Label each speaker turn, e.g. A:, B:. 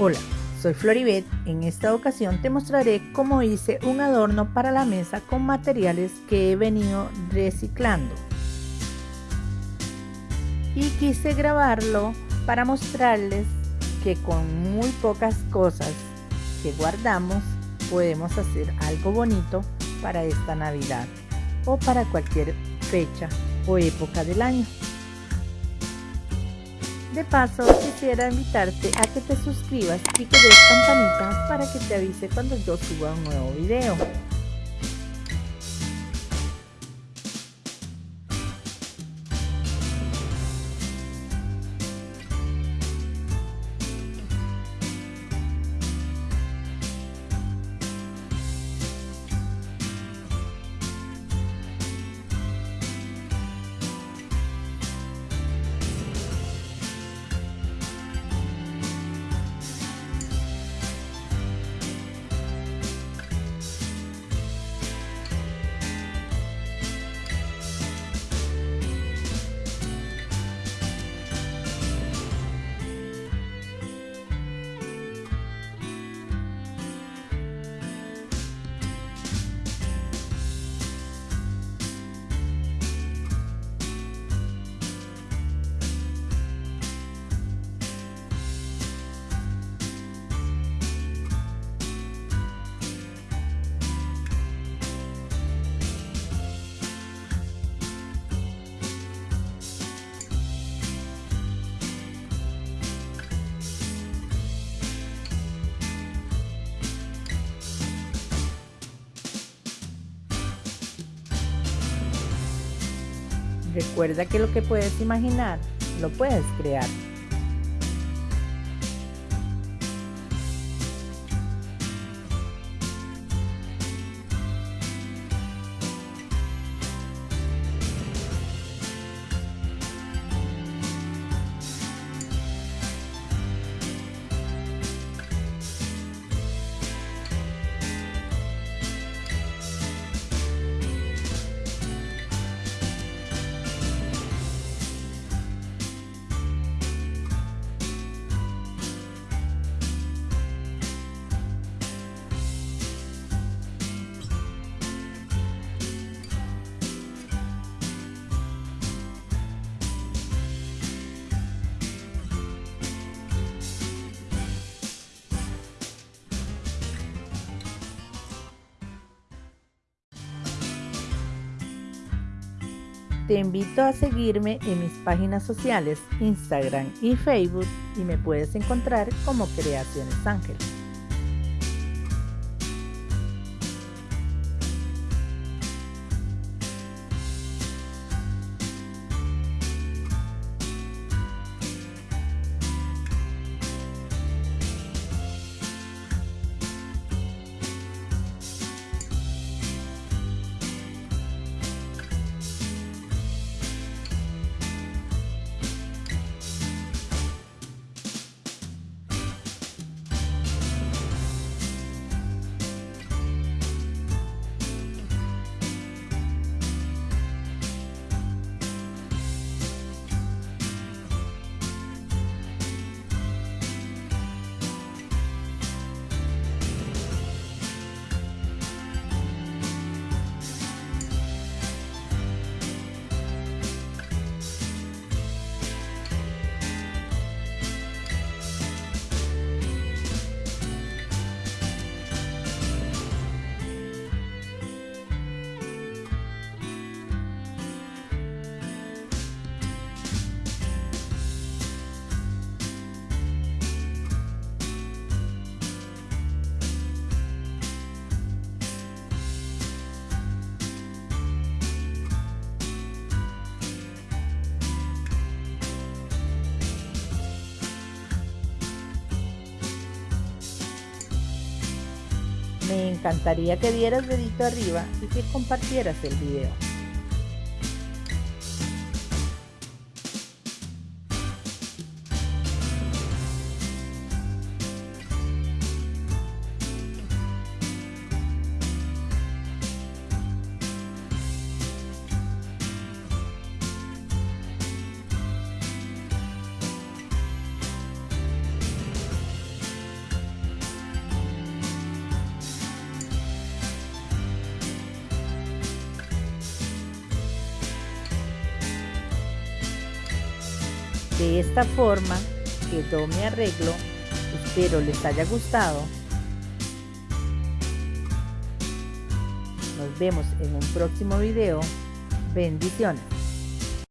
A: Hola, soy Floribet. En esta ocasión te mostraré cómo hice un adorno para la mesa con materiales que he venido reciclando. Y quise grabarlo para mostrarles que con muy pocas cosas que guardamos podemos hacer algo bonito para esta Navidad o para cualquier fecha o época del año. De paso, quisiera invitarte a que te suscribas y que des campanita para que te avise cuando yo suba un nuevo video. Recuerda que lo que puedes imaginar, lo puedes crear. Te invito a seguirme en mis páginas sociales, Instagram y Facebook y me puedes encontrar como Creaciones Ángel. Me encantaría que dieras dedito arriba y que compartieras el video. De esta forma quedó mi arreglo. Espero les haya gustado. Nos vemos en un próximo video. Bendiciones.